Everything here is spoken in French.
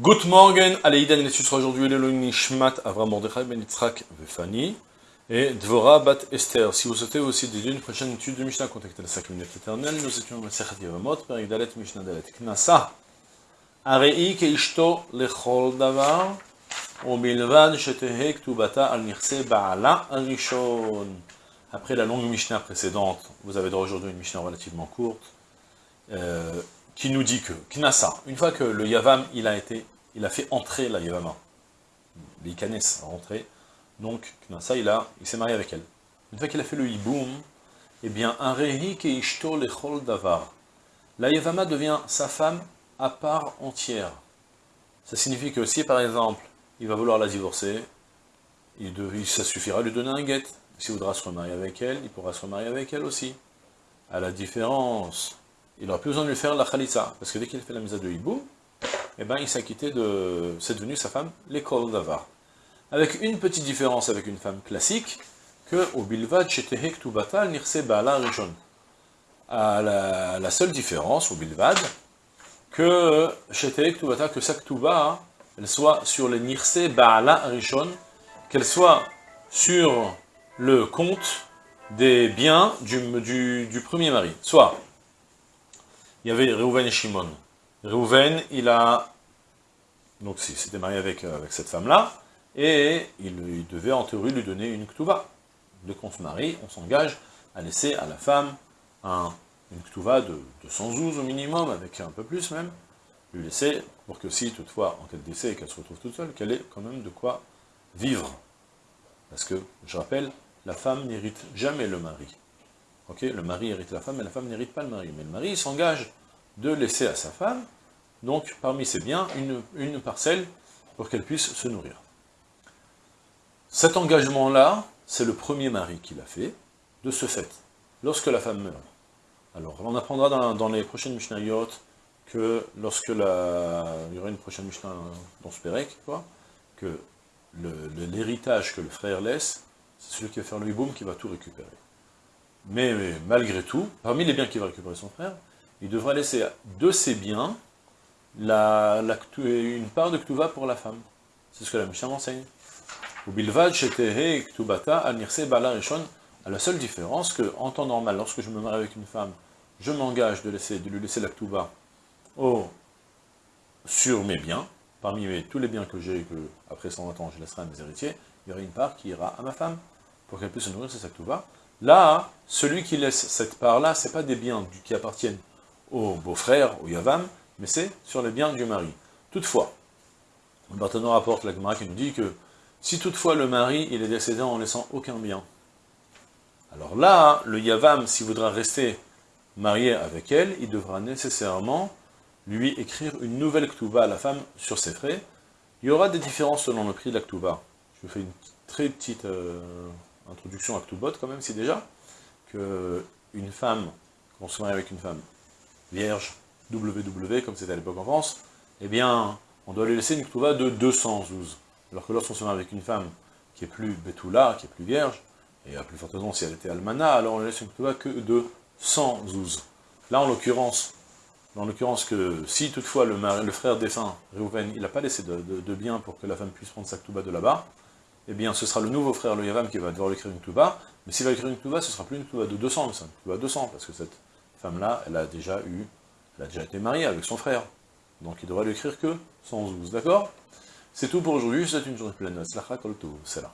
Good morning, Aleïdan, et sera aujourd'hui le Nishmat Avram Mordechai Ben Vefani et Dvora Bat Esther. Si vous souhaitez aussi dédier une prochaine étude de Mishnah, contactez la 5 minutes éternelle. Nous étions dans Sechat Yavamot, Perik Dalet Mishnah Dalet. Knasa Arei Keishto Lechol Davar Ubilvad Shetehe Ktubata Al Nirse Ba'ala Arishon. Après la longue Mishnah précédente, vous avez droit aujourd'hui une Mishnah relativement courte. Euh, qui nous dit que, Knasa, une fois que le Yavam, il a été, il a fait entrer la Yavama, l'Ikanes a rentré, donc Knasa, il a, il s'est marié avec elle. Une fois qu'il a fait le Hiboum, eh bien, un Rehi Keishto Lechol Davar, la Yavama devient sa femme à part entière. Ça signifie que si, par exemple, il va vouloir la divorcer, ça suffira de lui donner un guet. S'il voudra se remarier avec elle, il pourra se remarier avec elle aussi. À la différence il n'aura plus besoin de lui faire la khalitza, parce que dès qu'il fait la misa de hibou, eh ben, il s'est acquitté de... c'est devenu sa femme, l'école d'avar. Avec une petite différence avec une femme classique, que au bilvad shetehe ktubata nirse ba'ala rishon. La, la seule différence, au bilvad, que shetehe ktubata, que sa ktuba, elle soit sur le nirse ba'ala rishon, qu'elle soit sur le compte des biens du, du premier mari. Soit il y avait Reuven et Shimon. Reuven, il a, donc s'était marié avec, euh, avec cette femme-là, et il, devait en théorie lui donner une ktuva. Dès qu'on se marie, on s'engage à laisser à la femme un, une de, de 100 zouz au minimum, avec un peu plus même, lui laisser, pour que si toutefois, en cas de décès, qu'elle se retrouve toute seule, qu'elle ait quand même de quoi vivre. Parce que, je rappelle, la femme n'hérite jamais le mari. Le mari hérite la femme, mais la femme n'hérite pas le mari. Mais le mari s'engage de laisser à sa femme, donc parmi ses biens, une, parcelle pour qu'elle puisse se nourrir. Cet engagement-là, c'est le premier mari qui l'a fait, de ce fait, lorsque la femme meurt. Alors, on apprendra dans, les prochaines Mishnayot que lorsque la, il y aura une prochaine Mishnah dans ce Pérec, que l'héritage que le frère laisse, c'est celui qui va faire le hiboum qui va tout récupérer. Mais, malgré tout, parmi les biens qu'il va récupérer son frère, il devra laisser de ses biens une part de Ktuva pour la femme. C'est ce que la Mishnah enseigne. À la seule différence que, en temps normal, lorsque je me marie avec une femme, je m'engage de, de lui laisser la Ktuba sur mes biens, parmi tous les biens que j'ai, que après 120 ans je laisserai à mes héritiers, il y aura une part qui ira à ma femme, pour qu'elle puisse se nourrir de sa Ktuba, Là, celui qui laisse cette part-là, ce n'est pas des biens qui appartiennent au beau-frère, au Yavam, mais c'est sur les biens du mari. Toutefois, le Barthénon rapporte la Gemara qui nous dit que si toutefois le mari il est décédé en laissant aucun bien, alors là, le Yavam, s'il voudra rester marié avec elle, il devra nécessairement lui écrire une nouvelle Ktuba à la femme sur ses frais. Il y aura des différences selon le prix de la Ktuba. Je vous fais une très petite... Euh, introduction à Ktubot quand même, c'est déjà que une femme, qu'on se marie avec une femme vierge, WW, comme c'était à l'époque en France, eh bien, on doit lui laisser une Ktuba de 212. Alors que lorsqu'on se marie avec une femme qui est plus Betula, qui est plus vierge, et à plus forte raison si elle était Almana, alors on lui laisse une Ktuba que de 112. Là, en l'occurrence, en l'occurrence que si toutefois le, frère défunt, Reuven, il n'a pas laissé de, de, bien pour que la femme puisse prendre sa Ktuba de là-bas, eh bien ce sera le nouveau frère, le Yavam, qui va devoir écrire une Touba, mais s'il va écrire une Touba, ce sera plus une Touba de 200, mais c'est une Touba de 200, parce que cette femme-là, elle a déjà eu, elle a déjà été mariée avec son frère, donc il devra lui écrire que 112, d'accord? C'est tout pour aujourd'hui, c'est une journée pleine, c'est là.